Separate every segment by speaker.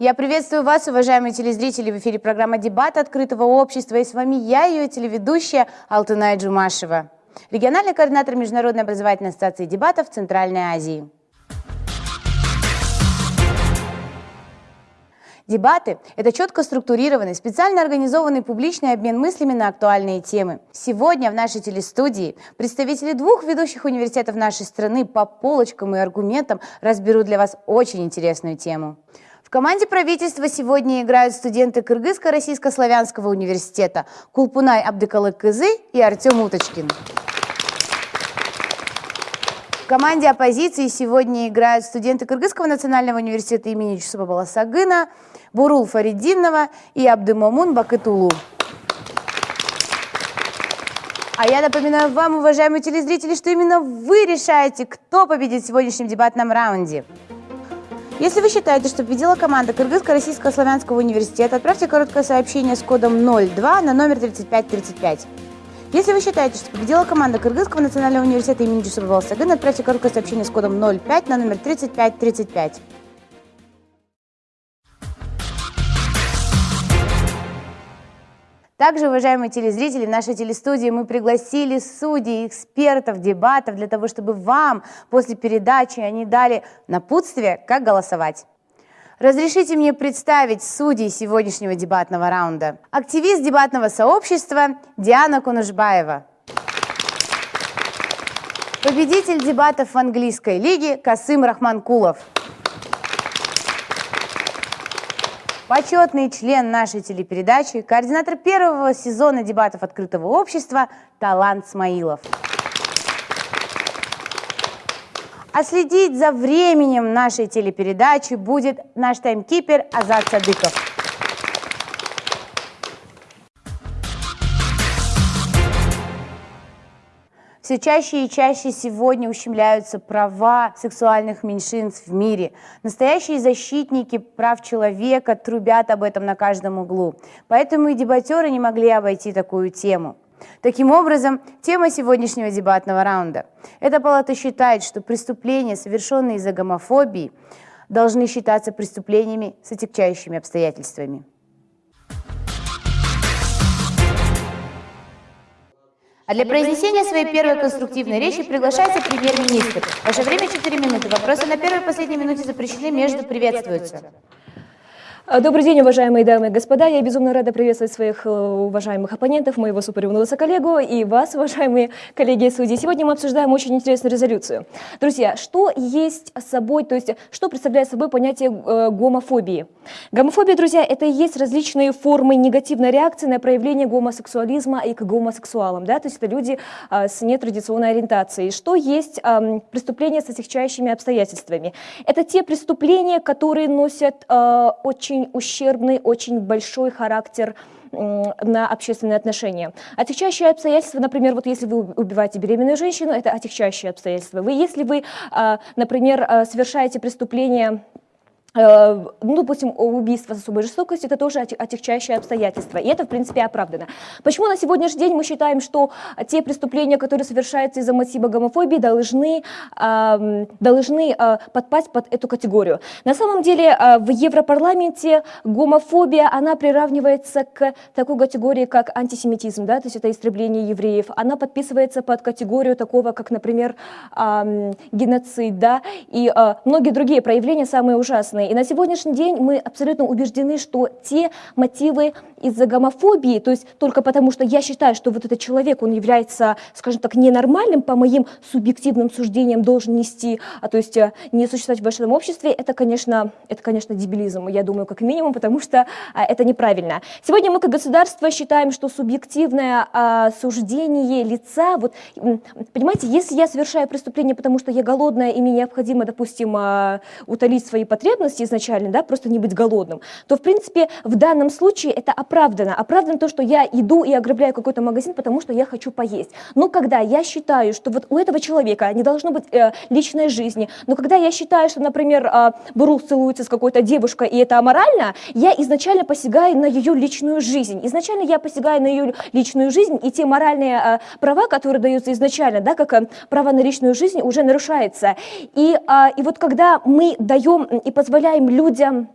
Speaker 1: Я приветствую вас, уважаемые телезрители, в эфире программа «Дебат открытого общества». И с вами я, ее телеведущая Алтыная Джумашева, региональный координатор Международной образовательной ассоциации дебатов Центральной Азии. Дебаты – это четко структурированный, специально организованный публичный обмен мыслями на актуальные темы. Сегодня в нашей телестудии представители двух ведущих университетов нашей страны по полочкам и аргументам разберут для вас очень интересную тему. В команде правительства сегодня играют студенты Кыргызско-Российско-Славянского университета Кулпунай Абдыкалык Кызы и Артем Уточкин. В команде оппозиции сегодня играют студенты Кыргызского национального университета имени Чусупа Баласагына Бурул Фаридинова и Абдымомун Бакытулу. А я напоминаю вам, уважаемые телезрители, что именно вы решаете, кто победит в сегодняшнем дебатном раунде. Если вы считаете, что победила команда Кыргызско-Российско-Славянского университета, отправьте короткое сообщение с кодом 02 на номер 3535. Если вы считаете, что победила команда Кыргызского национального университета имени Джусупа Балсагына, отправьте короткое сообщение с кодом 05 на номер 3535. Также, уважаемые телезрители, в нашей телестудии мы пригласили судей, экспертов, дебатов для того, чтобы вам после передачи они дали напутствие, как голосовать. Разрешите мне представить судей сегодняшнего дебатного раунда. Активист дебатного сообщества Диана Кунушбаева. Победитель дебатов в английской лиге Касым Рахманкулов. Почетный член нашей телепередачи, координатор первого сезона дебатов открытого общества Талант Смаилов. А следить за временем нашей телепередачи будет наш таймкипер Азат Садыков. Все чаще и чаще сегодня ущемляются права сексуальных меньшинств в мире. Настоящие защитники прав человека трубят об этом на каждом углу. Поэтому и дебатеры не могли обойти такую тему. Таким образом, тема сегодняшнего дебатного раунда. Эта палата считает, что преступления, совершенные из-за гомофобии, должны считаться преступлениями с отягчающими обстоятельствами. А для произнесения своей первой конструктивной речи приглашается премьер-министр. Ваше время 4 минуты. Вопросы на первой и последней минуте запрещены, между приветствуются.
Speaker 2: Добрый день, уважаемые дамы и господа. Я безумно рада приветствовать своих э, уважаемых оппонентов, моего суперумного коллегу и вас, уважаемые коллеги и судьи. Сегодня мы обсуждаем очень интересную резолюцию. Друзья, что есть собой, то есть что представляет собой понятие э, гомофобии? Гомофобия, друзья, это и есть различные формы негативной реакции на проявление гомосексуализма и к гомосексуалам. Да? То есть это люди э, с нетрадиционной ориентацией. Что есть преступления с отягчающими обстоятельствами? Это те преступления, которые носят очень очень ущербный, очень большой характер на общественные отношения. Отягчающие обстоятельства, например, вот если вы убиваете беременную женщину, это отягчающие обстоятельства. Вы, если вы, а, например, а, совершаете преступление ну, допустим, убийство с особой жестокостью, это тоже отягчающее обстоятельство, и это, в принципе, оправдано. Почему на сегодняшний день мы считаем, что те преступления, которые совершаются из-за мотива гомофобии, должны, должны э, подпасть под эту категорию? На самом деле, э, в Европарламенте гомофобия, она приравнивается к такой категории, как антисемитизм, да, то есть это истребление евреев. Она подписывается под категорию такого, как, например, геноцид, да, и многие другие проявления, самые ужасные. И на сегодняшний день мы абсолютно убеждены, что те мотивы из-за гомофобии, то есть только потому, что я считаю, что вот этот человек, он является, скажем так, ненормальным, по моим субъективным суждениям должен нести, а то есть э, не существовать в большом обществе, это, конечно, это, конечно, дебилизм, я думаю, как минимум, потому что а, это неправильно. Сегодня мы как государство считаем, что субъективное а, суждение лица, вот, понимаете, если я совершаю преступление, потому что я голодная и мне необходимо, допустим, а, утолить свои потребности, потребности изначально, да, просто не быть голодным, то, в принципе, в данном случае это оправдано. Оправдано то, что я иду и ограбляю какой-то магазин, потому что я хочу поесть. Но когда я считаю, что вот у этого человека не должно быть э, личной жизни, но когда я считаю, что, например, э, Брук целуется с какой-то девушкой, и это аморально, я изначально посягаю на ее личную жизнь. Изначально я посягаю на ее личную жизнь, и те моральные э, права, которые даются изначально, да, как э, право на личную жизнь, уже нарушается. И, э, и вот когда мы даем и позволяем людям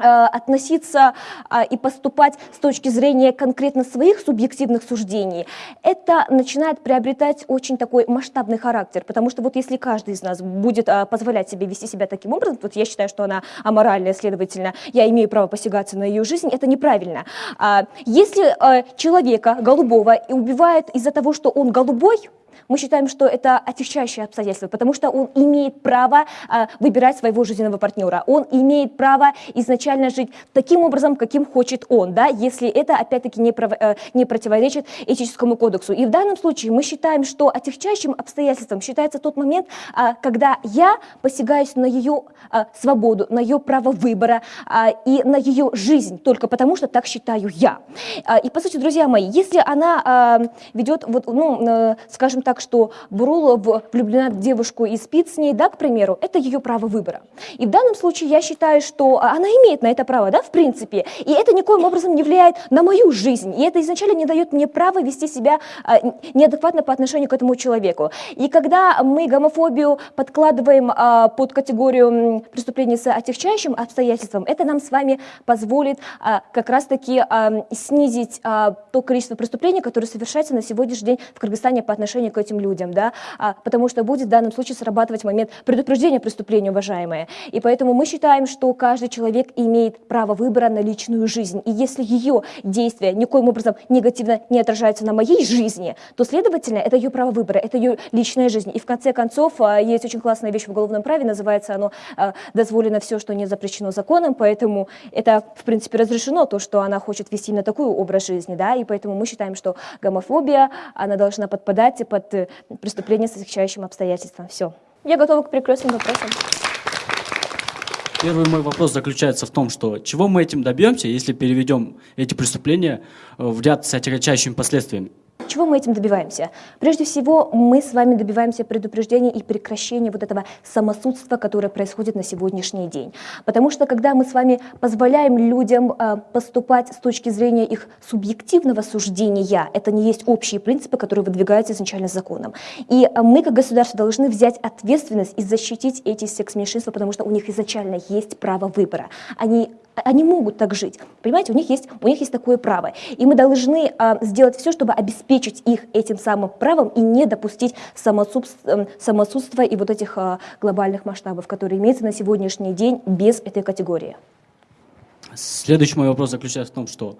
Speaker 2: Э, относиться а, и поступать с точки зрения конкретно своих субъективных суждений, это начинает приобретать очень такой масштабный характер, потому что вот если каждый из нас будет а, позволять себе вести себя таким образом, вот я считаю, что она аморальная, следовательно, я имею право посягаться на ее жизнь, это неправильно. А, если человека голубого убивают из-за того, что он голубой, мы считаем, что это отягчающее обстоятельство, потому что он имеет право а, выбирать своего жизненного партнера, он имеет право изначально жить таким образом, каким хочет он, да, если это, опять-таки, не. Э, не противоречит этическому кодексу. И в данном случае мы считаем, что отягчающим обстоятельством считается тот момент, а, когда я посягаюсь на ее а, свободу, на ее право выбора и на ее жизнь, только потому что так считаю я. И, по сути, друзья мои, если она ведет, вот, ну, э, скажем так, так, что Бурулов влюблена в девушку и спит с ней, да, к примеру, это ее право выбора. И в данном случае я считаю, что она имеет на это право, да, в принципе, и это никоим образом не влияет на мою жизнь, и это изначально не дает мне права вести себя а, неадекватно по отношению к этому человеку. И когда мы гомофобию подкладываем а, под категорию преступлений с отягчающим обстоятельством, это нам с вами позволит а, как раз-таки а, снизить а, то количество преступлений, которые совершаются на сегодняшний день в Кыргызстане по отношению к этим людям, да, а, потому что будет в данном случае срабатывать момент предупреждения преступления, уважаемые. И поэтому мы считаем, что каждый человек имеет право выбора на личную жизнь. И если ее действия никоим образом негативно не отражаются на моей жизни, то, следовательно, это ее право выбора, это ее личная жизнь. И в конце концов, а, есть очень классная вещь в уголовном праве, называется оно а, «дозволено все, что не запрещено законом», поэтому это, в принципе, разрешено, то, что она хочет вести на такой образ жизни, да, и поэтому мы считаем, что гомофобия, она должна подпадать под э, преступления с отягчающим обстоятельством. Все. Я готова к перекрестным вопросам.
Speaker 3: Первый мой вопрос заключается в том, что чего мы этим добьемся, если переведем эти преступления э, в ряд с отягчающими последствиями?
Speaker 2: Чего мы этим добиваемся? Прежде всего, мы с вами добиваемся предупреждения и прекращения вот этого самосудства, которое происходит на сегодняшний день. Потому что когда мы с вами позволяем людям э, поступать с точки зрения их субъективного суждения, это не есть общие принципы, которые выдвигаются изначально законом. И э, мы, как государство, должны взять ответственность и защитить эти секс-меньшинства, потому что у них изначально есть право выбора. Они они могут так жить. Понимаете, у них есть, у них есть такое право. И мы должны а, сделать все, чтобы обеспечить их этим самым правом и не допустить самосудства, самосудства и вот этих а, глобальных масштабов, которые имеются на сегодняшний день без этой категории.
Speaker 3: Следующий мой вопрос заключается в том, что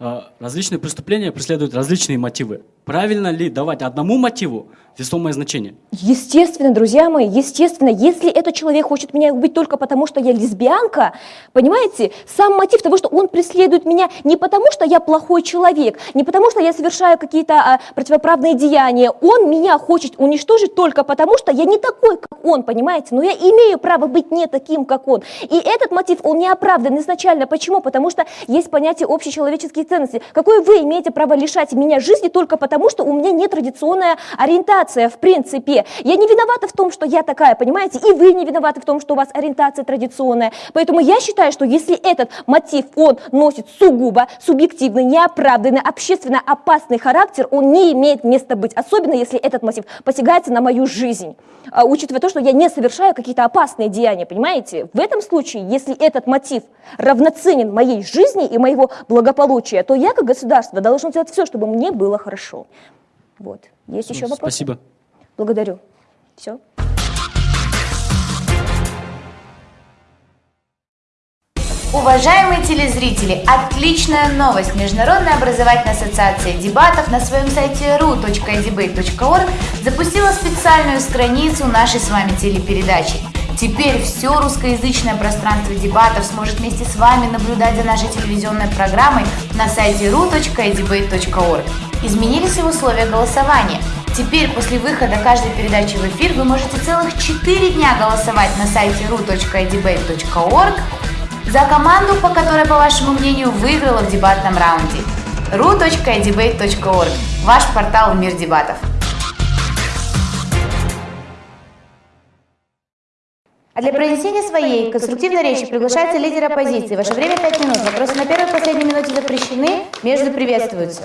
Speaker 3: а, различные преступления преследуют различные мотивы. Правильно ли давать одному мотиву весомое значение?
Speaker 2: Естественно, друзья мои, естественно, если этот человек хочет меня убить только потому, что я лесбиянка, понимаете, сам мотив того, что он преследует меня не потому, что я плохой человек, не потому, что я совершаю какие-то а, противоправные деяния, он меня хочет уничтожить только потому, что я не такой, как он, понимаете, но я имею право быть не таким, как он. И этот мотив, он не оправдан изначально. Почему? Потому что есть понятие общечеловеческих ценностей. Какое вы имеете право лишать меня жизни только потому, что у меня не традиционная ориентация, в принципе. Я не виновата в том, что я такая, понимаете, и вы не виноваты в том, что у вас ориентация традиционная. Поэтому я считаю, что если этот мотив, он носит сугубо субъективный, неоправданный, общественно опасный характер, он не имеет места быть, особенно если этот мотив посягается на мою жизнь, а, учитывая то, что я не совершаю какие-то опасные деяния, понимаете? В этом случае, если этот мотив равноценен моей жизни и моего благополучия, то я как государство должен делать все, чтобы мне было хорошо. Вот. Есть еще вопросы?
Speaker 3: Спасибо.
Speaker 2: Благодарю. Все.
Speaker 1: Уважаемые телезрители, отличная новость! Международная образовательная ассоциация дебатов на своем сайте ru.debate.org запустила специальную страницу нашей с вами телепередачи. Теперь все русскоязычное пространство дебатов сможет вместе с вами наблюдать за нашей телевизионной программой на сайте ru.debate.org. Изменились и условия голосования. Теперь после выхода каждой передачи в эфир вы можете целых 4 дня голосовать на сайте ru.debate.org за команду, по которой, по вашему мнению, выиграла в дебатном раунде. ru.debate.org – ваш портал «Мир дебатов». А для произнесения своей конструктивной речи приглашается лидер оппозиции. Ваше время 5 минут. Вопросы на первой и последней минуте запрещены, между приветствуются.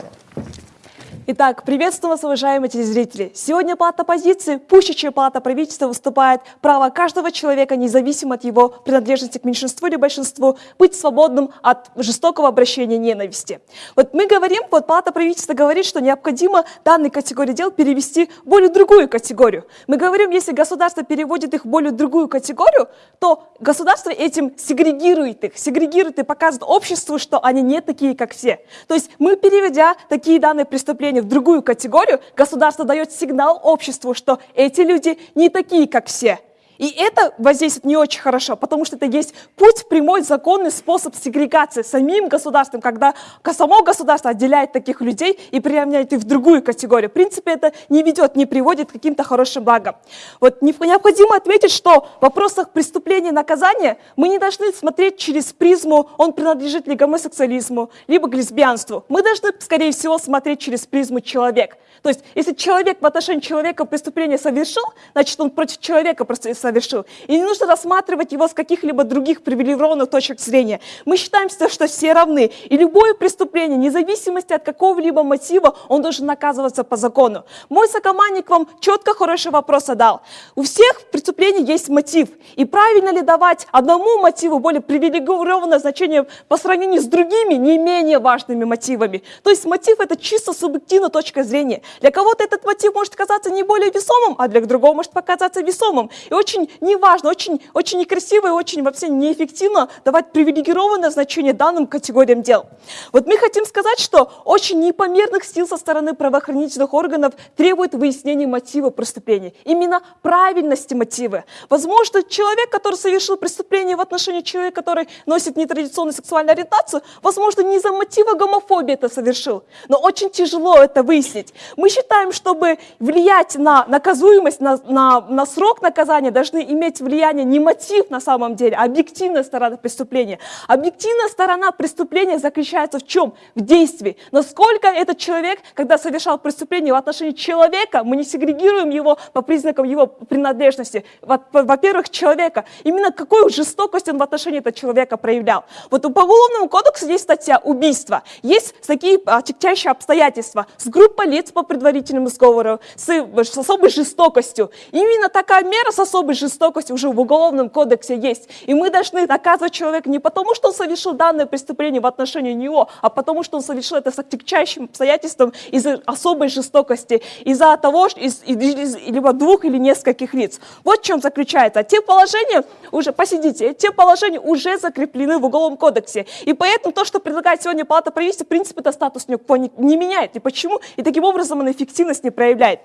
Speaker 4: Итак, приветствую вас, уважаемые телезрители. Сегодня палата позиции, пуще, чем палата правительства, выступает право каждого человека, независимо от его принадлежности к меньшинству или большинству, быть свободным от жестокого обращения ненависти. Вот мы говорим, вот палата правительства говорит, что необходимо данные категории дел перевести в более другую категорию. Мы говорим, если государство переводит их в более другую категорию, то государство этим сегрегирует их, сегрегирует и показывает обществу, что они не такие, как все. То есть мы, переведя такие данные преступления в другую категорию, государство дает сигнал обществу, что эти люди не такие, как все. И это воздействует не очень хорошо, потому что это есть путь, прямой, законный способ сегрегации самим государством, когда само государство отделяет таких людей и приравняет их в другую категорию. В принципе, это не ведет, не приводит к каким-то хорошим благам. Вот необходимо отметить, что в вопросах преступления и наказания мы не должны смотреть через призму, он принадлежит ли гомосексуализму, либо к лесбиянству. Мы должны, скорее всего, смотреть через призму человек. То есть, если человек в отношении человека преступление совершил, значит, он против человека просто совершил. И не нужно рассматривать его с каких-либо других привилегированных точек зрения. Мы считаем, что все равны. И любое преступление, вне зависимости от какого-либо мотива, он должен наказываться по закону. Мой сокомандник вам четко хороший вопрос задал. У всех преступлений есть мотив. И правильно ли давать одному мотиву более привилегированное значение по сравнению с другими, не менее важными мотивами? То есть мотив – это чисто субъективная точка зрения. Для кого-то этот мотив может казаться не более весомым, а для другого может показаться весомым. И очень неважно, очень, очень некрасиво и очень вообще неэффективно давать привилегированное значение данным категориям дел. Вот мы хотим сказать, что очень непомерных сил со стороны правоохранительных органов требует выяснения мотива преступления. Именно правильности мотива. Возможно, человек, который совершил преступление в отношении человека, который носит нетрадиционную сексуальную ориентацию, возможно, не за мотива гомофобии это совершил. Но очень тяжело это выяснить. Мы считаем, чтобы влиять на наказуемость, на, на, на срок наказания, должны иметь влияние не мотив на самом деле, а объективная сторона преступления. Объективная сторона преступления заключается в чем? В действии. Насколько этот человек, когда совершал преступление в отношении человека, мы не сегрегируем его по признакам его принадлежности. Во-первых, человека. Именно какую жестокость он в отношении этого человека проявлял. Вот по Уголовному кодексу есть статья убийства. Есть такие отягчающие обстоятельства. С группой лиц по предварительному сговору, с, с особой жестокостью. Именно такая мера с особой жестокостью уже в Уголовном кодексе есть. И мы должны наказывать человека не потому, что он совершил данное преступление в отношении него, а потому, что он совершил это с отягчающим обстоятельством из-за особой жестокости, из-за того, что из, из, либо двух или нескольких лиц. Вот в чем заключается. Те положения, уже посидите, те положения уже закреплены в Уголовном кодексе. И поэтому то, что предлагает сегодня Палата правительства, в принципе, это статус не, не меняет. И почему? И таким образом она эффективность не проявляет.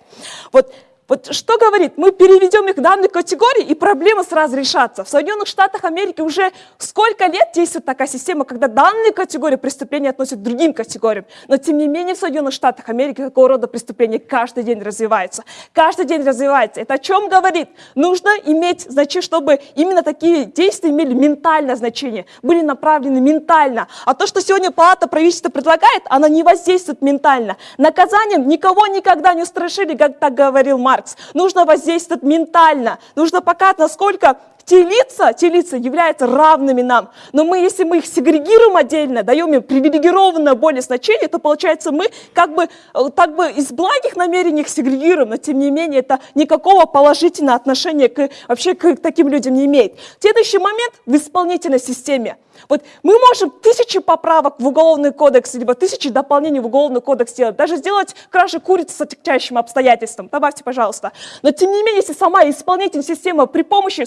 Speaker 4: Вот вот что говорит? Мы переведем их в данные категории, и проблема сразу решатся. В Соединенных Штатах Америки уже сколько лет действует такая система, когда данные категории преступления относят к другим категориям. Но тем не менее в Соединенных Штатах Америки такого рода преступления каждый день развиваются. Каждый день развивается. Это о чем говорит? Нужно иметь, значит, чтобы именно такие действия имели ментальное значение, были направлены ментально. А то, что сегодня палата правительства предлагает, она не воздействует ментально. Наказанием никого никогда не устрашили, как так говорил Марк. Маркс. Нужно воздействовать ментально. Нужно показать, насколько те лица, те лица являются равными нам. Но мы, если мы их сегрегируем отдельно, даем им привилегированное более значение, то получается мы как бы, так бы из благих намерений их сегрегируем, но тем не менее это никакого положительного отношения к, вообще к таким людям не имеет. Следующий момент в исполнительной системе – вот мы можем тысячи поправок в Уголовный кодекс, либо тысячи дополнений в Уголовный кодекс сделать, даже сделать кражу курицы с отягчающим обстоятельством. Добавьте, пожалуйста. Но тем не менее, если сама исполнительная система при помощи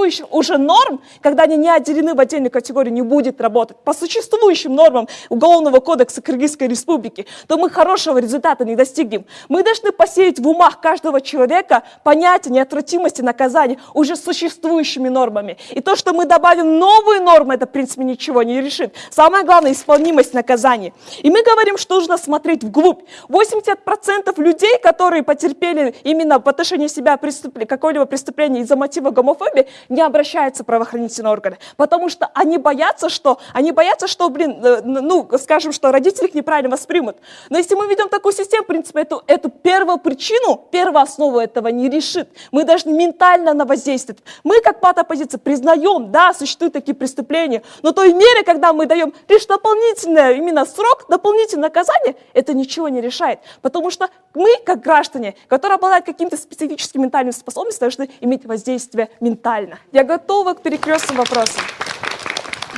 Speaker 4: существующих уже норм, когда они не отделены в отдельную категорию, не будет работать по существующим нормам Уголовного кодекса Кыргызской Республики, то мы хорошего результата не достигнем. Мы должны посеять в умах каждого человека понятие неотвратимости наказания уже существующими нормами. И то, что мы добавим новые нормы, это, в принципе, ничего не решит. Самое главное – исполнимость наказания. И мы говорим, что нужно смотреть вглубь. 80% людей, которые потерпели именно по отношению себя преступление, какое-либо преступление из-за мотива гомофобии, не обращаются в правоохранительные органы, потому что они боятся, что, они боятся, что, блин, э, ну, скажем, что родители их неправильно воспримут. Но если мы ведем такую систему, в принципе, эту, эту первую причину, первую основу этого не решит. Мы должны ментально на воздействовать. Мы, как пат оппозиция, признаем, да, существуют такие преступления, но той мере, когда мы даем лишь дополнительный именно срок, дополнительное наказание, это ничего не решает. Потому что мы, как граждане, которые обладают каким-то специфическим ментальным способностью, должны иметь воздействие ментально. Я готова к перекрестным вопросам.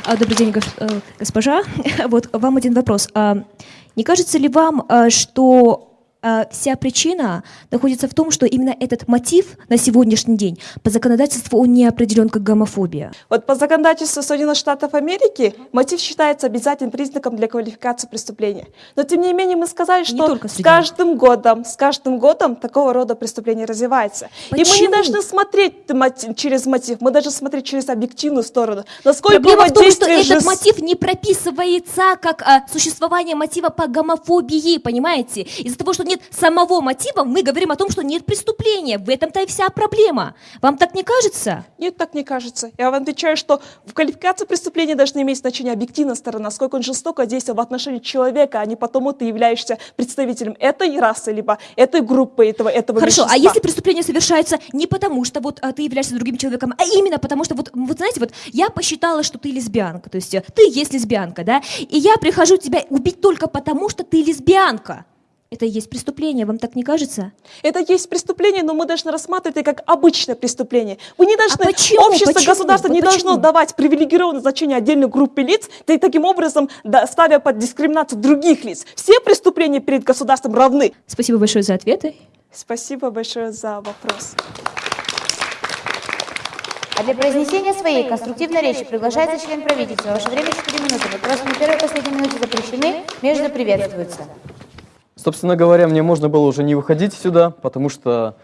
Speaker 2: А, Добрый день, э, госпожа. Вот вам один вопрос. А, Не кажется ли вам, а, что вся причина находится в том, что именно этот мотив на сегодняшний день по законодательству он не определен как гомофобия?
Speaker 4: Вот по законодательству Соединенных Штатов Америки мотив считается обязательным признаком для квалификации преступления. Но тем не менее мы сказали, что с каждым годом, с каждым годом такого рода преступление развивается. И мы не
Speaker 2: Почему?
Speaker 4: должны смотреть мотив- через мотив, мы должны смотреть через объективную сторону. Насколько
Speaker 2: Проблема в том, что
Speaker 4: воздействие
Speaker 2: этот
Speaker 4: жест-
Speaker 2: мотив не прописывается как а, существование мотива по гомофобии, понимаете? Из-за того, что нет самого мотива, мы говорим о том, что нет преступления. В этом-то и вся проблема. Вам так не кажется?
Speaker 4: Нет, так не кажется. Я вам отвечаю, что в квалификации преступления должна иметь значение объективная сторона, насколько он жестоко действовал в отношении человека, а не потому ты являешься представителем этой расы, либо этой группы, этого, этого
Speaker 2: Хорошо, а
Speaker 4: меньшинства.
Speaker 2: если преступление совершается не потому, что вот а, ты являешься другим человеком, а именно потому, что вот, вот знаете, вот я посчитала, что ты лесбиянка, то есть э, ты есть лесбиянка, да, и я прихожу тебя убить только потому, что ты лесбиянка. Это и есть преступление, вам так не кажется?
Speaker 4: Это есть преступление, но мы должны рассматривать это как обычное преступление. Вы не должны,
Speaker 2: А почему?
Speaker 4: общество,
Speaker 2: Почему?
Speaker 4: государство не
Speaker 2: Вот
Speaker 4: должно
Speaker 2: почему?
Speaker 4: давать привилегированное значение отдельной группе лиц, и таким образом да, ставя под дискриминацию других лиц. Все преступления перед государством равны.
Speaker 2: Спасибо большое за ответы.
Speaker 4: Спасибо большое за вопрос.
Speaker 1: А для произнесения своей конструктивной речи приглашается член правительства. Ваше время 4 минуты. Вопросы на первой и последней минуте запрещены, между приветствуются.
Speaker 5: Собственно говоря, мне можно было уже не выходить сюда, потому что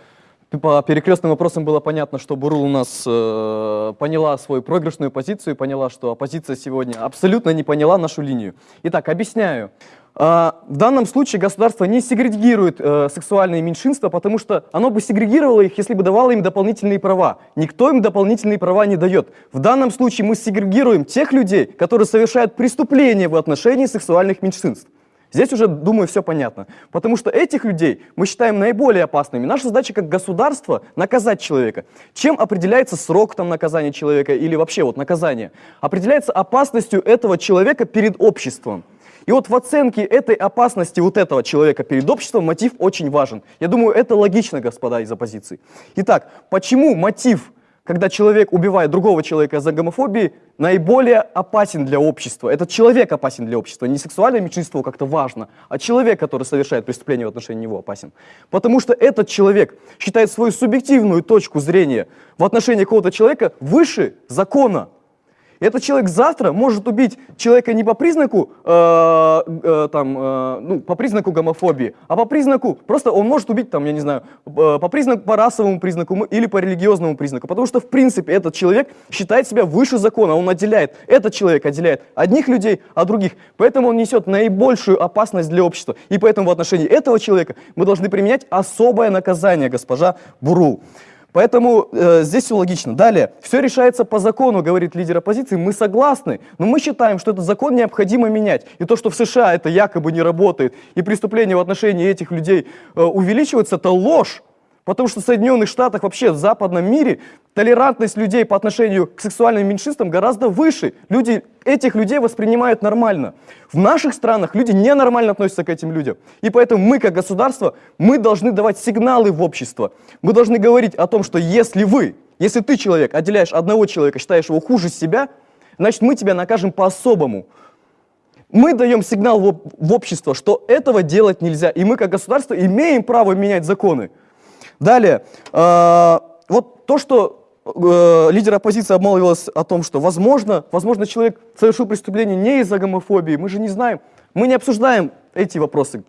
Speaker 5: по перекрестным вопросам было понятно, что Бурул у нас э, поняла свою проигрышную позицию, поняла, что оппозиция сегодня абсолютно не поняла нашу линию. Итак, объясняю. А, в данном случае государство не сегрегирует э, сексуальные меньшинства, потому что оно бы сегрегировало их, если бы давало им дополнительные права. Никто им дополнительные права не дает. В данном случае мы сегрегируем тех людей, которые совершают преступления в отношении сексуальных меньшинств. Здесь уже, думаю, все понятно. Потому что этих людей мы считаем наиболее опасными. Наша задача как государство наказать человека. Чем определяется срок там, наказания человека или вообще вот наказание? Определяется опасностью этого человека перед обществом. И вот в оценке этой опасности вот этого человека перед обществом мотив очень важен. Я думаю, это логично, господа из оппозиции. Итак, почему мотив когда человек убивает другого человека за гомофобией, наиболее опасен для общества. Этот человек опасен для общества. Не сексуальное меньшинство как-то важно, а человек, который совершает преступление в отношении него, опасен. Потому что этот человек считает свою субъективную точку зрения в отношении какого-то человека выше закона. Этот человек завтра может убить человека не по признаку, э, э, там, э, ну, по признаку гомофобии, а по признаку, просто он может убить, там, я не знаю, э, по признаку, по расовому признаку или по религиозному признаку, потому что, в принципе, этот человек считает себя выше закона, он отделяет, этот человек отделяет одних людей от других, поэтому он несет наибольшую опасность для общества. И поэтому в отношении этого человека мы должны применять особое наказание, госпожа Бурул. Поэтому э, здесь все логично. Далее, все решается по закону, говорит лидер оппозиции. Мы согласны, но мы считаем, что этот закон необходимо менять. И то, что в США это якобы не работает, и преступления в отношении этих людей э, увеличиваются, это ложь. Потому что в Соединенных Штатах, вообще в западном мире, толерантность людей по отношению к сексуальным меньшинствам гораздо выше. Люди, этих людей воспринимают нормально. В наших странах люди ненормально относятся к этим людям. И поэтому мы, как государство, мы должны давать сигналы в общество. Мы должны говорить о том, что если вы, если ты человек, отделяешь одного человека, считаешь его хуже себя, значит мы тебя накажем по-особому. Мы даем сигнал в, об- в общество, что этого делать нельзя. И мы, как государство, имеем право менять законы. Далее, э, вот то, что э, лидер оппозиции обмолвилась о том, что возможно, возможно, человек совершил преступление не из-за гомофобии, мы же не знаем. Мы не обсуждаем эти вопросы,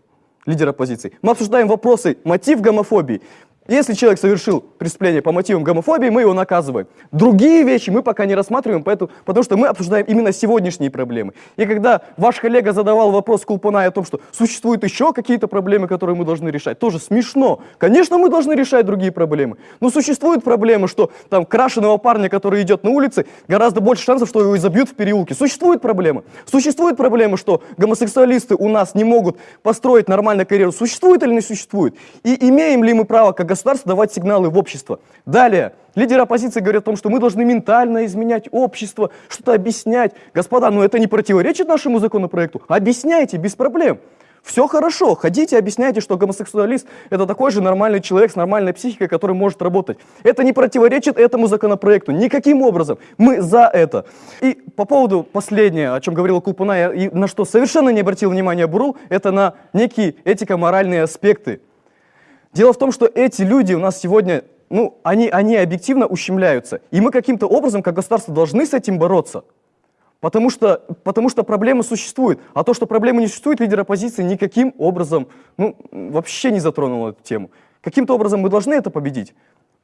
Speaker 5: лидер оппозиции. Мы обсуждаем вопросы мотив гомофобии. Если человек совершил преступление по мотивам гомофобии, мы его наказываем. Другие вещи мы пока не рассматриваем, поэтому, потому что мы обсуждаем именно сегодняшние проблемы. И когда ваш коллега задавал вопрос Кулпунай о том, что существуют еще какие-то проблемы, которые мы должны решать, тоже смешно. Конечно, мы должны решать другие проблемы. Но существуют проблемы, что там крашеного парня, который идет на улице, гораздо больше шансов, что его изобьют в переулке. Существуют проблемы. Существует проблема, что гомосексуалисты у нас не могут построить нормальную карьеру. Существует или не существует? И имеем ли мы право как государство давать сигналы в общество? Далее. Лидеры оппозиции говорят о том, что мы должны ментально изменять общество, что-то объяснять. Господа, ну это не противоречит нашему законопроекту. Объясняйте без проблем. Все хорошо, ходите, объясняйте, что гомосексуалист – это такой же нормальный человек с нормальной психикой, который может работать. Это не противоречит этому законопроекту никаким образом. Мы за это. И по поводу последнего, о чем говорила Кулпуна, и на что совершенно не обратил внимания Бурул, это на некие этико-моральные аспекты. Дело в том, что эти люди у нас сегодня, ну, они, они объективно ущемляются. И мы каким-то образом, как государство, должны с этим бороться. Потому что, потому что проблемы существуют. А то, что проблемы не существует, лидер оппозиции никаким образом, ну, вообще не затронул эту тему. Каким-то образом мы должны это победить.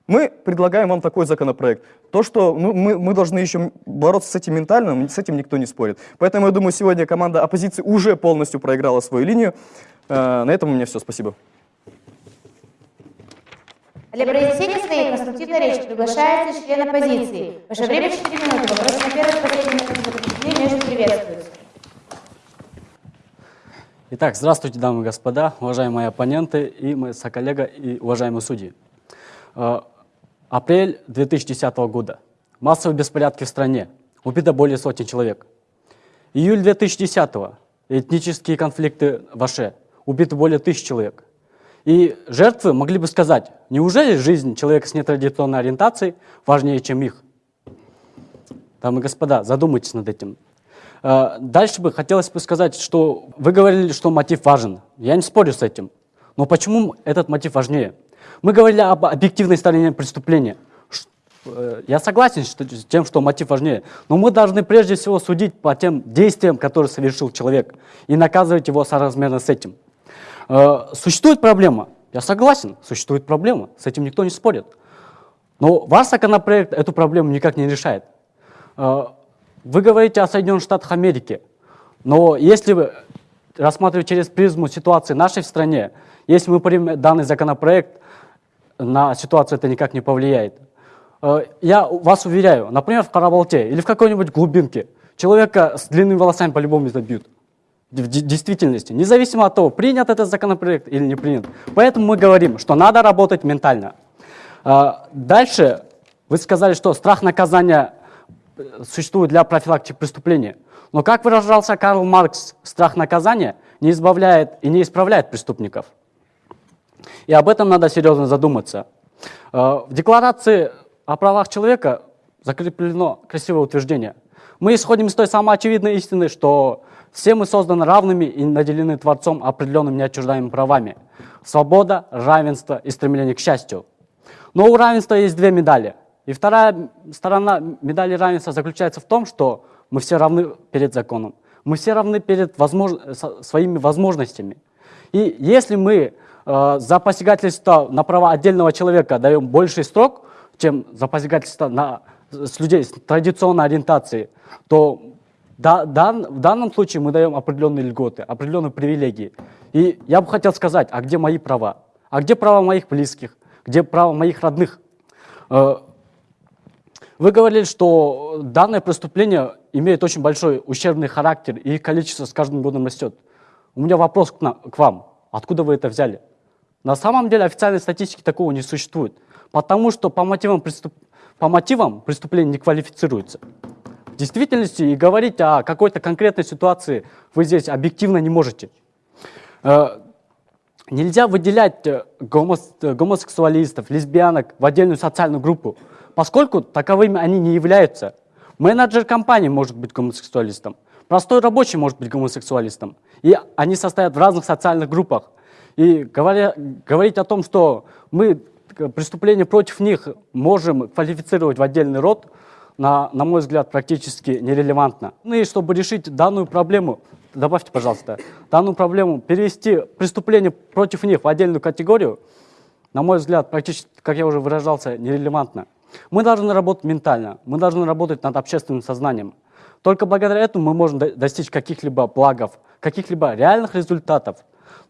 Speaker 5: Мы предлагаем вам такой законопроект. То, что ну, мы, мы должны еще бороться с этим ментально, с этим никто не спорит. Поэтому я думаю, сегодня команда оппозиции уже полностью проиграла свою линию. Э, на этом у меня все. Спасибо.
Speaker 1: Для произнесения своей конструктивной речи приглашается член оппозиции. Ваше время 4 минуты. Вопрос на первый последний между приветствуется.
Speaker 3: Итак, здравствуйте, дамы и господа, уважаемые оппоненты и мои соколлега и уважаемые судьи. Э, апрель 2010 года. Массовые беспорядки в стране. Убито более сотни человек. Июль 2010 Этнические конфликты в Аше. Убито более тысячи человек. И жертвы могли бы сказать, неужели жизнь человека с нетрадиционной ориентацией важнее, чем их? Дамы и господа, задумайтесь над этим. Э, дальше бы хотелось бы сказать, что вы говорили, что мотив важен. Я не спорю с этим. Но почему этот мотив важнее? Мы говорили об объективной стороне преступления. Э, я согласен с тем, что мотив важнее, но мы должны прежде всего судить по тем действиям, которые совершил человек, и наказывать его соразмерно с этим. Э, существует проблема. Я согласен, существует проблема. С этим никто не спорит. Но ваш законопроект эту проблему никак не решает. Э, вы говорите о Соединенных Штатах Америки. Но если вы рассматривать через призму ситуации нашей в стране, если мы примем данный законопроект, на ситуацию это никак не повлияет. Э, я вас уверяю, например, в Карабалте или в какой-нибудь глубинке человека с длинными волосами по-любому забьют в действительности, независимо от того, принят этот законопроект или не принят. Поэтому мы говорим, что надо работать ментально. А, дальше вы сказали, что страх наказания э, существует для профилактики преступления. Но как выражался Карл Маркс, страх наказания не избавляет и не исправляет преступников. И об этом надо серьезно задуматься. А, в Декларации о правах человека закреплено красивое утверждение. Мы исходим из той самой очевидной истины, что все мы созданы равными и наделены Творцом определенными неотчуждаемыми правами. Свобода, равенство и стремление к счастью. Но у равенства есть две медали. И вторая сторона медали равенства заключается в том, что мы все равны перед законом. Мы все равны перед возмож... своими возможностями. И если мы э, за посягательство на права отдельного человека даем больший срок, чем за посягательство на, с людей с традиционной ориентацией, то да, дан, в данном случае мы даем определенные льготы, определенные привилегии. И я бы хотел сказать, а где мои права? А где права моих близких? Где права моих родных? Э, вы говорили, что данное преступление имеет очень большой ущербный характер, и количество с каждым годом растет. У меня вопрос к, на, к вам. Откуда вы это взяли? На самом деле официальной статистики такого не существует, потому что по мотивам, преступ... по мотивам преступление не квалифицируется. Действительности и говорить о какой-то конкретной ситуации вы здесь объективно не можете. Э, нельзя выделять э, гомосексуалистов, лесбиянок в отдельную социальную группу, поскольку таковыми они не являются. Менеджер компании может быть гомосексуалистом, простой рабочий может быть гомосексуалистом. И они состоят в разных социальных группах. И говоря, говорить о том, что мы преступления против них можем квалифицировать в отдельный род – на, на мой взгляд, практически нерелевантно. Ну и чтобы решить данную проблему, добавьте, пожалуйста, данную проблему, перевести преступление против них в отдельную категорию, на мой взгляд, практически, как я уже выражался, нерелевантна. Мы должны работать ментально, мы должны работать над общественным сознанием. Только благодаря этому мы можем достичь каких-либо благов, каких-либо реальных результатов.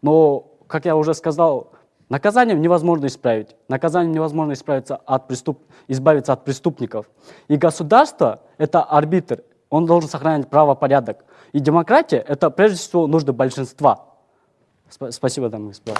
Speaker 3: Но, как я уже сказал, наказанием невозможно исправить. Наказанием невозможно исправиться от преступ... избавиться от преступников. И государство — это арбитр, он должен сохранять правопорядок. И демократия — это прежде всего нужды большинства. Спасибо, дамы и господа.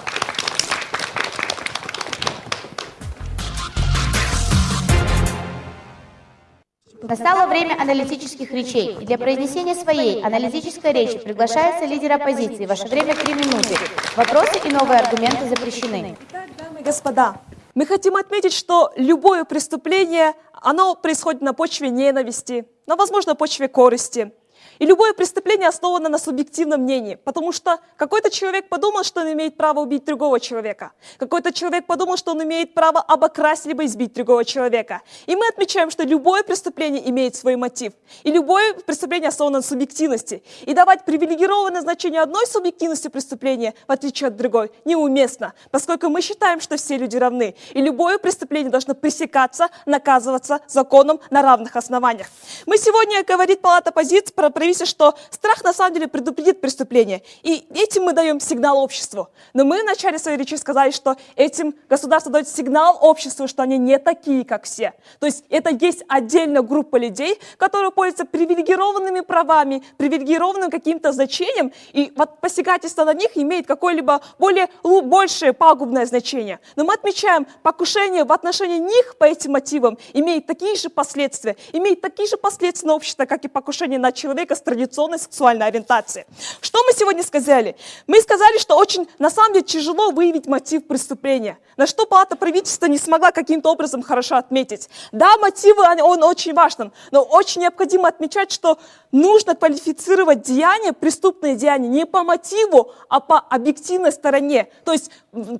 Speaker 1: Настало время аналитических речей, и для произнесения своей аналитической речи приглашается лидер оппозиции. Ваше время три минуты. Вопросы и новые аргументы запрещены.
Speaker 4: Итак, дамы и господа, мы хотим отметить, что любое преступление, оно происходит на почве ненависти, на, возможно, почве корысти. И любое преступление основано на субъективном мнении, потому что какой-то человек подумал, что он имеет право убить другого человека. Какой-то человек подумал, что он имеет право обокрасть либо избить другого человека. И мы отмечаем, что любое преступление имеет свой мотив. И любое преступление основано на субъективности. И давать привилегированное значение одной субъективности преступления, в отличие от другой, неуместно, поскольку мы считаем, что все люди равны. И любое преступление должно пресекаться, наказываться законом на равных основаниях. Мы сегодня, говорит Палата позиции, про правительство, что страх на самом деле предупредит преступление. И этим мы даем сигнал обществу. Но мы в начале своей речи сказали, что этим государство дает сигнал обществу, что они не такие, как все. То есть это есть отдельная группа людей, которые пользуются привилегированными правами, привилегированным каким-то значением, и вот посягательство на них имеет какое-либо более, большее пагубное значение. Но мы отмечаем, покушение в отношении них по этим мотивам имеет такие же последствия, имеет такие же последствия на общество, как и покушение на человека с традиционной сексуальной ориентацией. Что мы сегодня сказали? Мы сказали, что очень, на самом деле, тяжело выявить мотив преступления, на что палата правительства не смогла каким-то образом хорошо отметить. Да, мотивы, он очень важен, но очень необходимо отмечать, что нужно квалифицировать деяние, преступное деяние не по мотиву, а по объективной стороне. То есть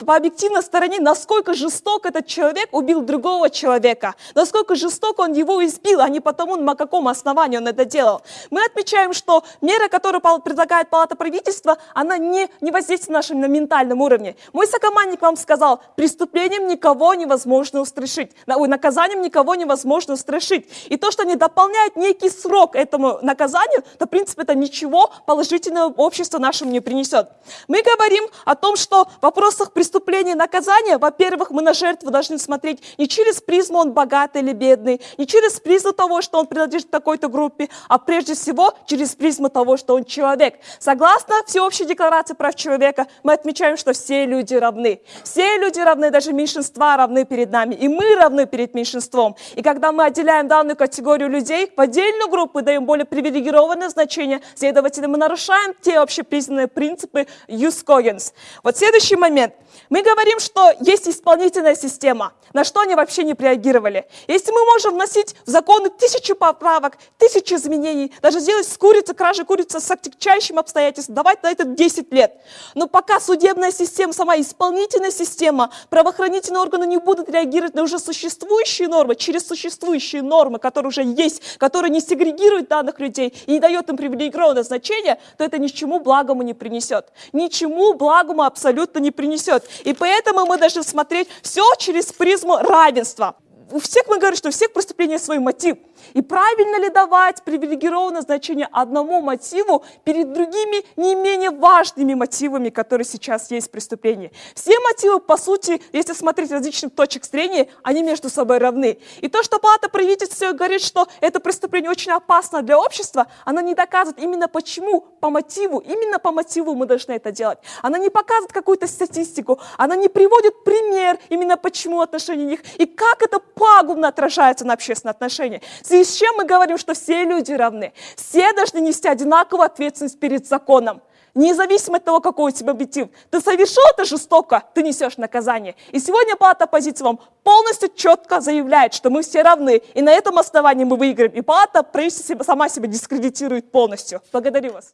Speaker 4: по объективной стороне, насколько жесток этот человек убил другого человека, насколько жесток он его избил, а не потому, на каком основании он это делал. Мы отмечаем, что мера, которую предлагает Палата правительства, она не, не воздействует на нашем на ментальном уровне. Мой сокомандник вам сказал, преступлением никого невозможно устрашить, наказанием никого невозможно устрашить. И то, что они дополняют некий срок этому наказанию, то, в принципе, это ничего положительного общества нашему не принесет. Мы говорим о том, что в вопросах преступления и наказания, во-первых, мы на жертву должны смотреть не через призму, он богатый или бедный, не через призму того, что он принадлежит такой-то группе, а прежде всего через призму того, что он человек. Согласно Всеобщей декларации прав человека, мы отмечаем, что все люди равны. Все люди равны, даже меньшинства равны перед нами, и мы равны перед меньшинством. И когда мы отделяем данную категорию людей в отдельную группу, даем более привилегированное значение, следовательно, мы нарушаем те общепризнанные принципы Юс Когенс. Вот следующий момент. Мы говорим, что есть исполнительная система. На что они вообще не реагировали? Если мы можем вносить в законы тысячу поправок, тысячи изменений, даже сделать с курицы, кражи курицы с отягчающим обстоятельством, давать на это 10 лет. Но пока судебная система, сама исполнительная система, правоохранительные органы не будут реагировать на уже существующие нормы, через существующие нормы, которые уже есть, которые не сегрегируют данных людей и не дает им привилегированное значение, то это ни чему благому не принесет. Ничему благому абсолютно не принесет. И поэтому мы должны смотреть все через призму равенства у всех мы говорим, что у всех преступлений свой мотив. И правильно ли давать привилегированное значение одному мотиву перед другими не менее важными мотивами, которые сейчас есть в преступлении? Все мотивы, по сути, если смотреть различных точек зрения, они между собой равны. И то, что палата правительства говорит, что это преступление очень опасно для общества, она не доказывает именно почему, по мотиву, именно по мотиву мы должны это делать. Она не показывает какую-то статистику, она не приводит пример именно почему отношения них и как это пагубно отражается на общественные отношения. Связи с чем мы говорим, что все люди равны. Все должны нести одинаковую ответственность перед законом. Независимо от того, какой у тебя мотив. Ты совершил это жестоко, ты несешь наказание. И сегодня палата оппозиции вам полностью четко заявляет, что мы все равны. И на этом основании мы выиграем. И палата правительство сама себя дискредитирует полностью. Благодарю вас.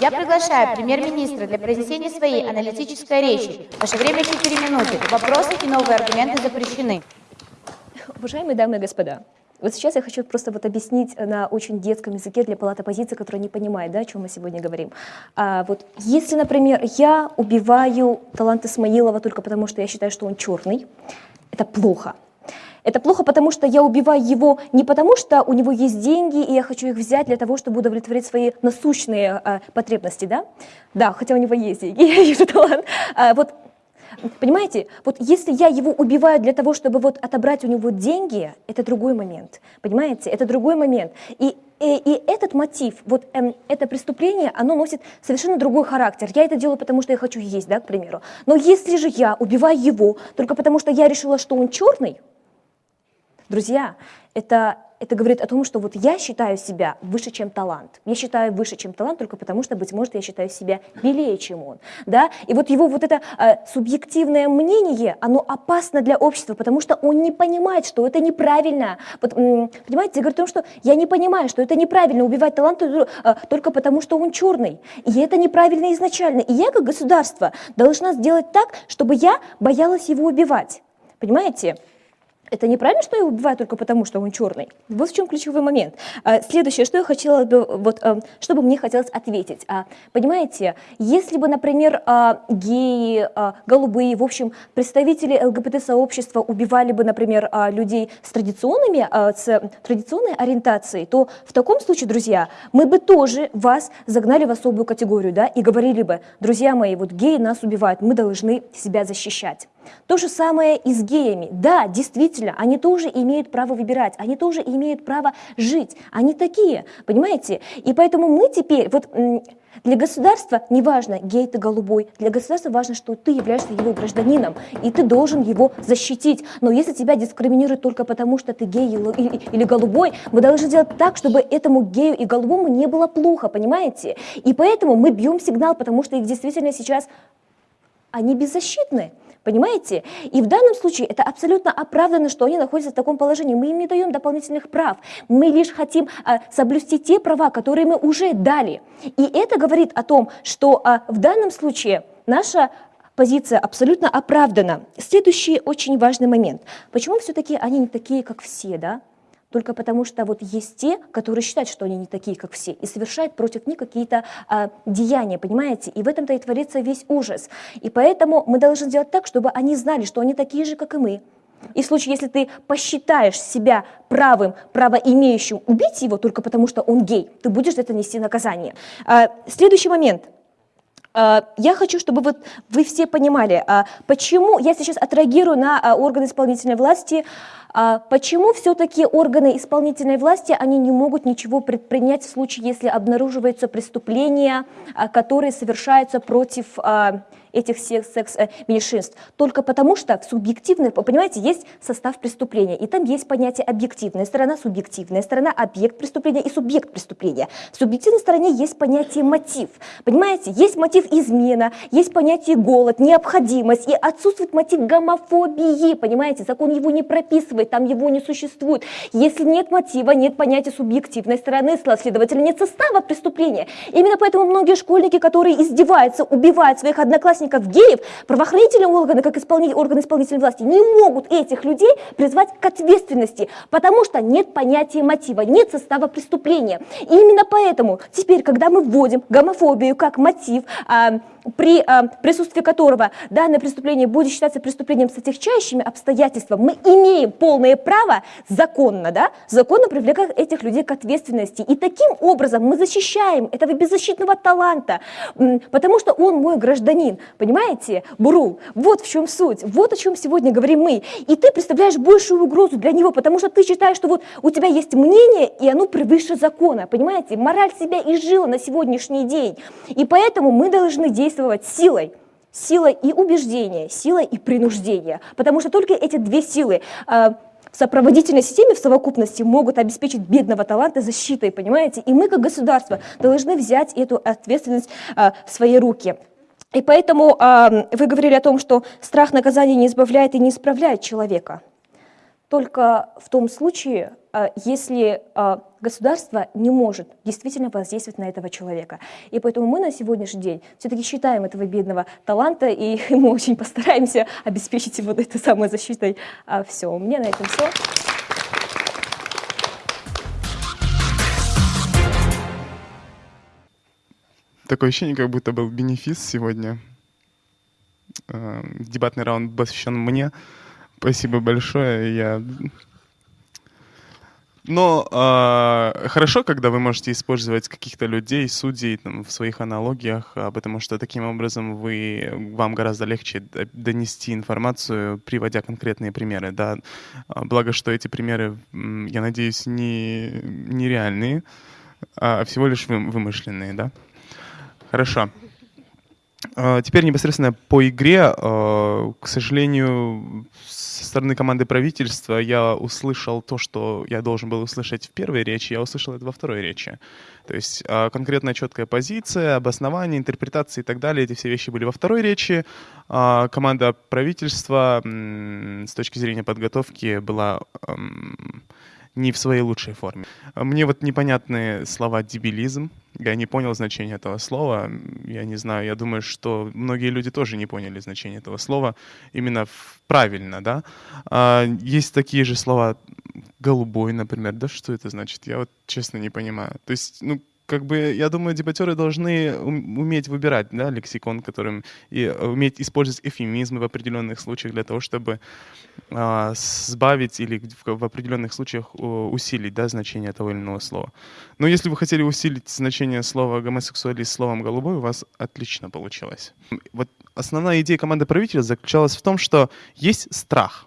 Speaker 1: Я приглашаю премьер-министра для произнесения своей аналитической речи. Ваше время 4 минуты. Вопросы и новые аргументы запрещены.
Speaker 2: Уважаемые дамы и господа, Вот сейчас я хочу просто вот объяснить на очень детском языке для палаты позиции, которая не понимает, да, о чем мы сегодня говорим. А, вот если, например, я убиваю талант Исмаилова только потому, что я считаю, что он черный, это плохо. Это плохо, потому что я убиваю его не потому, что у него есть деньги, и я хочу их взять для того, чтобы удовлетворить свои насущные э, потребности, да? Да, хотя у него есть деньги, я вижу талант. А, вот Понимаете, вот если я его убиваю для того, чтобы вот отобрать у него деньги, это другой момент. Понимаете, это другой момент. И и, и этот мотив, вот эм, это преступление, оно носит совершенно другой характер. Я это делаю, потому что я хочу есть, да, к примеру. Но если же я убиваю его только потому, что я решила, что он черный, друзья, это это говорит о том, что вот я считаю себя выше, чем талант. Я считаю выше, чем талант только потому, что, быть может, я считаю себя белее, чем он. Да? И вот его вот это э, субъективное мнение, оно опасно для общества, потому что он не понимает, что это неправильно. Вот, понимаете, я говорю о том, что я не понимаю, что это неправильно убивать талант э, только потому, что он черный. И это неправильно изначально. И я, как государство, должна сделать так, чтобы я боялась его убивать. Понимаете? Это неправильно, что его убивают только потому, что он черный. Вот в чем ключевой момент. А, следующее, что я хотела бы, вот, а, что бы мне хотелось ответить. А, понимаете, если бы, например, геи, голубые, в общем, представители ЛГБТ-сообщества убивали бы, например, людей с традиционными, с традиционной ориентацией, то в таком случае, друзья, мы бы тоже вас загнали в особую категорию, да, и говорили бы, друзья мои, вот геи нас убивают, мы должны себя защищать. То же самое и с геями. Да, действительно, они тоже имеют право выбирать, они тоже имеют право жить. Они такие, понимаете? И поэтому мы теперь, вот для государства не важно, гей ты голубой, для государства важно, что ты являешься его гражданином, и ты должен его защитить. Но если тебя дискриминируют только потому, что ты гей или, голубой, мы должны сделать так, чтобы этому гею и голубому не было плохо, понимаете? И поэтому мы бьем сигнал, потому что их действительно сейчас, они беззащитны. Понимаете? И в данном случае это абсолютно оправдано, что они находятся в таком положении. Мы им не даем дополнительных прав. Мы лишь хотим а, соблюсти те права, которые мы уже дали. И это говорит о том, что а, в данном случае наша позиция абсолютно оправдана. Следующий очень важный момент. Почему все-таки они не такие, как все, да? Только потому что вот есть те, которые считают, что они не такие, как все, и совершают против них какие-то а, деяния, понимаете? И в этом-то и творится весь ужас. И поэтому мы должны сделать так, чтобы они знали, что они такие же, как и мы. И в случае, если ты посчитаешь себя правым, правоимеющим убить его только потому, что он гей, ты будешь за это нести наказание. А, следующий момент. А, я хочу, чтобы вот вы все понимали, а, почему я сейчас отреагирую на а, органы исполнительной власти, почему все-таки органы исполнительной власти, они не могут ничего предпринять в случае, если обнаруживаются преступления, а, которые совершаются против а, этих секс-меньшинств. Только потому, что в субъективной, понимаете, есть состав преступления, и там есть понятие объективная сторона, субъективная сторона, объект преступления и субъект преступления. В субъективной стороне есть понятие мотив. Понимаете, есть мотив измена, есть понятие голод, необходимость, и отсутствует мотив гомофобии, понимаете, закон его не прописывает, там его не существует. Если нет мотива, нет понятия субъективной стороны, следовательно, нет состава преступления. Именно поэтому многие школьники, которые издеваются, убивают своих одноклассников, геев, правоохранительные органы, как исполнитель, органы исполнительной власти, не могут этих людей призвать к ответственности, потому что нет понятия мотива, нет состава преступления. И именно поэтому теперь, когда мы вводим гомофобию как мотив, а, при а, присутствии которого данное преступление будет считаться преступлением с отягчающими обстоятельствами, мы имеем полное право законно, да, законно привлекать этих людей к ответственности. И таким образом мы защищаем этого беззащитного таланта, потому что он мой гражданин. Понимаете, Бурул? Вот в чем суть, вот о чем сегодня говорим мы. И ты представляешь большую угрозу для него, потому что ты считаешь, что вот у тебя есть мнение, и оно превыше закона. Понимаете, мораль себя изжила на сегодняшний день. И поэтому мы должны действовать силой силой и убеждения, силой и принуждения. Потому что только эти две силы э, в сопроводительной системе в совокупности могут обеспечить бедного таланта защитой, понимаете? И мы, как государство, должны взять эту ответственность э, в свои руки. И поэтому э, вы говорили о том, что страх наказания не избавляет и не исправляет человека. Только в том случае, Э, если э, государство не может действительно воздействовать на этого человека. И поэтому мы на сегодняшний день все-таки считаем этого бедного таланта, и мы очень постараемся обеспечить его вот этой самой защитой. А, все, у меня на этом все.
Speaker 6: Такое ощущение, как будто был бенефис сегодня. Э, дебатный раунд посвящен мне. Спасибо большое. Я но э, хорошо, когда вы можете использовать каких-то людей, судей там, в своих аналогиях, а, потому что таким образом вы, вам гораздо легче донести информацию, приводя конкретные примеры. Да? А, Благо, что эти примеры, я надеюсь, не, не реальные, а всего лишь вы- вымышленные. Да? Хорошо. А, Теперь непосредственно по игре. а, К сожалению, со стороны команды правительства я услышал то, что я должен был услышать в первой речи, я услышал это во второй речи. То есть а, конкретная четкая позиция, обоснование, интерпретации и так далее, эти все вещи были во второй речи. Команда правительства с точки зрения подготовки была не в своей лучшей форме. Мне вот непонятны слова «дебилизм». Я не понял значение этого слова. Я не знаю, я думаю, что многие люди тоже не поняли значение этого слова именно правильно, да. А, Есть такие же слова «голубой», например. Да что это значит? Я вот честно не понимаю. То есть, ну, как бы, я думаю, дебатеры должны ум- уметь выбирать, да, лексикон, которым и э, уметь использовать эфемизмы в определенных случаях для того, чтобы а, сбавить или в, в определенных случаях о, усилить да, значение того или иного слова. Но если вы хотели усилить значение слова гомосексуалист словом голубой, у вас отлично получилось. Вот основная идея команды правителя заключалась в том, что есть страх.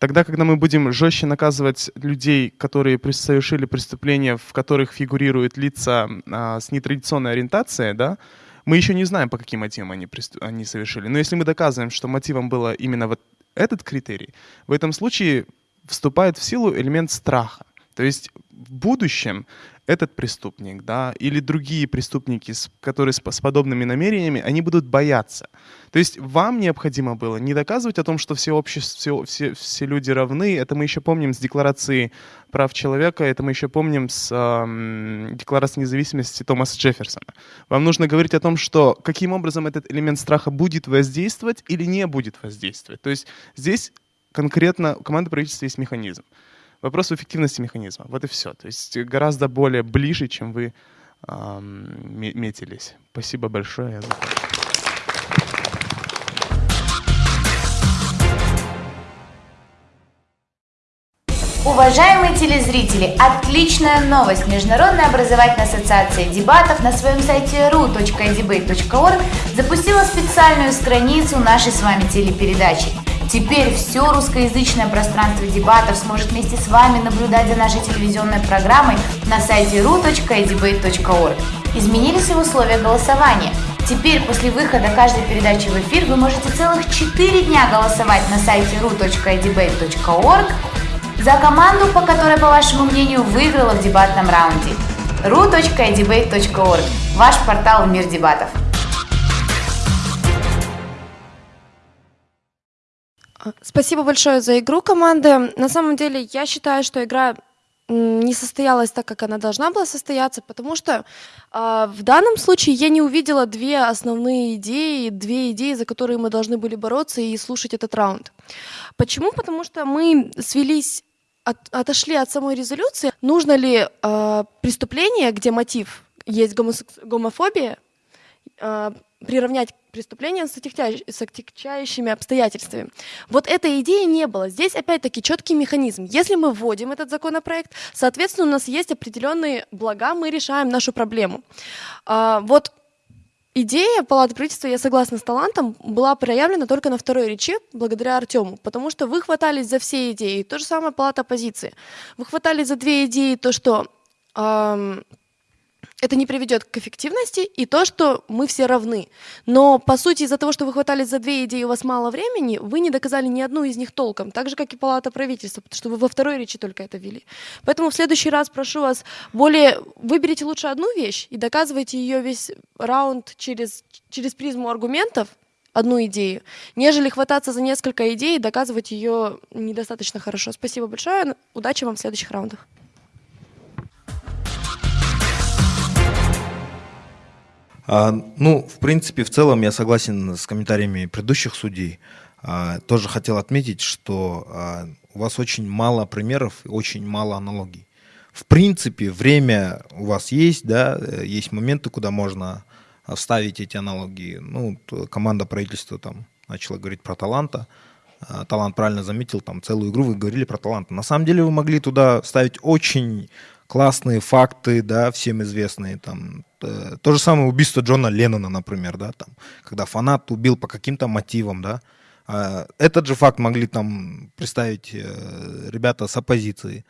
Speaker 6: Тогда, когда мы будем жестче наказывать людей, которые совершили преступления, в которых фигурируют лица а, с нетрадиционной ориентацией, да, мы еще не знаем, по каким мотивам они, они совершили. Но если мы доказываем, что мотивом было именно вот этот критерий, в этом случае вступает в силу элемент страха. То есть в будущем этот преступник, да, или другие преступники, которые с, подобными намерениями, они будут бояться. То есть вам необходимо было не доказывать о том, что все, общество, все, все, все люди равны. Это мы еще помним с Декларации прав человека, это мы еще помним с ам, Декларации независимости Томаса Джефферсона. Вам нужно говорить о том, что каким образом этот элемент страха будет воздействовать или не будет воздействовать. То есть здесь конкретно у команды правительства есть механизм. Вопрос в эффективности механизма. Вот и все. То есть гораздо более ближе, чем вы ме- метились. Спасибо большое.
Speaker 1: Уважаемые телезрители, отличная новость! Международная образовательная ассоциация дебатов на своем сайте ru.debate.org запустила специальную страницу нашей с вами телепередачи. Теперь все русскоязычное пространство дебатов сможет вместе с вами наблюдать за нашей телевизионной программой на сайте ru.debate.org. Изменились и условия голосования. Теперь после выхода каждой передачи в эфир вы можете целых 4 дня голосовать на сайте ru.debate.org за команду, по которой, по вашему мнению, выиграла в дебатном раунде. ru.debate.org – ваш портал в мир дебатов.
Speaker 7: Спасибо большое за игру команды. На самом деле, я считаю, что игра не состоялась так, как она должна была состояться, потому что а, в данном случае я не увидела две основные идеи, две идеи, за которые мы должны были бороться и слушать этот раунд. Почему? Потому что мы свелись, от- отошли от самой резолюции. Нужно ли а, преступление, где мотив есть гомосекс- гомофобия, а, приравнять к преступлениям с отягчающ- с отягчающими обстоятельствами. Вот этой идеи не было. Здесь опять-таки четкий механизм. Если мы вводим этот законопроект, соответственно, у нас есть определенные блага, мы решаем нашу проблему. А, вот идея Палаты правительства, я согласна с талантом, была проявлена только на второй речи благодаря Артему, потому что вы хватались за все идеи. То же самое Палата оппозиции. Вы хватались за две идеи, то, что ам, это не приведет к эффективности, и то, что мы все равны. Но, по сути, из-за того, что вы хватались за две идеи, у вас мало времени, вы не доказали ни одну из них толком, так же, как и Палата правительства, потому что вы во второй речи только это ввели. Поэтому в следующий раз прошу вас, более выберите лучше одну вещь и доказывайте ее весь раунд через, через призму аргументов, одну идею, нежели хвататься за несколько идей и доказывать ее недостаточно хорошо. Спасибо большое, удачи вам в следующих раундах.
Speaker 8: Ну, в принципе, в целом я согласен с комментариями предыдущих судей. А, тоже хотел отметить, что а, у вас очень мало примеров, очень мало аналогий. в принципе, время у вас есть, да, э, есть моменты, куда можно а, вставить эти аналогии. Ну, т- команда правительства там начала говорить про таланта. А, Талант правильно заметил, там целую игру вы говорили про талант. На самом деле вы могли туда вставить очень классные факты, да, всем известные. Там, э, то же самое убийство Джона Леннона, например, да, там, когда фанат убил по каким-то мотивам, да. А, Этот же факт могли там представить э, ребята с оппозиции.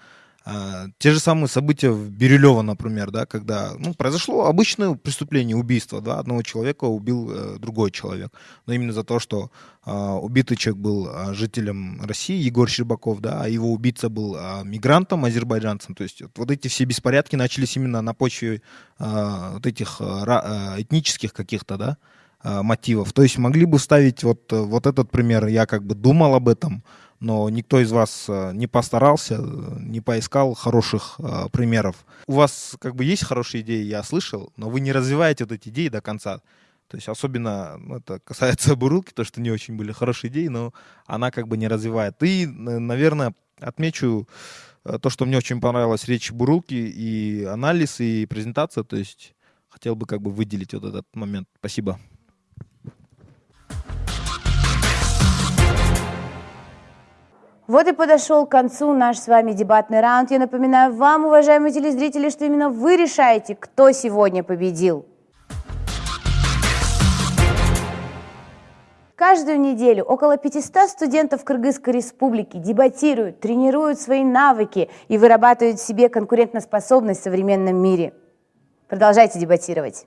Speaker 8: А, Те же самые события в Бирюлево, например, да, когда ну, произошло обычное преступление, убийство, да, одного человека убил э, другой человек, но именно за то, что а, убитый человек был а, жителем России, Егор Щербаков, да, а его убийца был а, мигрантом, азербайджанцем, то есть вот, вот эти все беспорядки начались именно на почве а, вот этих ра- а, этнических каких-то, да, а, мотивов. То есть могли бы ставить вот, э, вот этот пример, я как бы думал об этом, но никто из вас э, не постарался, э, не поискал хороших э, примеров. У вас как бы есть хорошие идеи, я слышал, но вы не развиваете вот эти идеи до конца. То есть особенно ну, это касается Бурылки, то, что не очень были хорошие идеи, но она как бы не развивает. И, н- наверное, отмечу э, то, что мне очень понравилась речь Бурулки и анализ, и презентация. То есть хотел бы как бы выделить вот этот момент. Спасибо.
Speaker 1: Вот и подошел к концу наш с вами дебатный раунд. Я напоминаю вам, уважаемые телезрители, что именно вы решаете, кто сегодня победил. Каждую неделю около 500 студентов Кыргызской республики дебатируют, тренируют свои навыки и вырабатывают в себе конкурентоспособность в современном мире. Продолжайте дебатировать.